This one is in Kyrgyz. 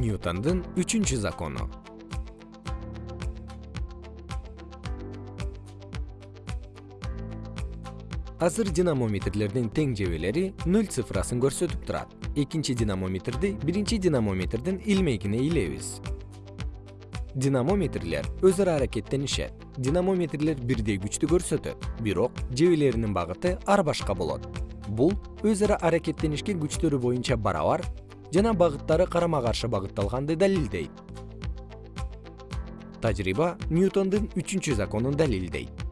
ньютондун үчүнчү закону. Азыр динамометрлердин тең жебелери ноль цифрасын көрсөтүп турат. Экинчи динамометрди биринчи динамометрдин илмегине илебиз. Динамометрлер өз ара аракеттенишет. Динамометрлер бирдей күчтү көрсөтөт бирок жебелеринин багыты ар башка болот. Бул өз ара аракеттенишкен күчтөрү боюнча барабар жана багыттары карама каршы багытталганды далилдейт. Тажрыйба ньютондун үчүнчү законун далилдейт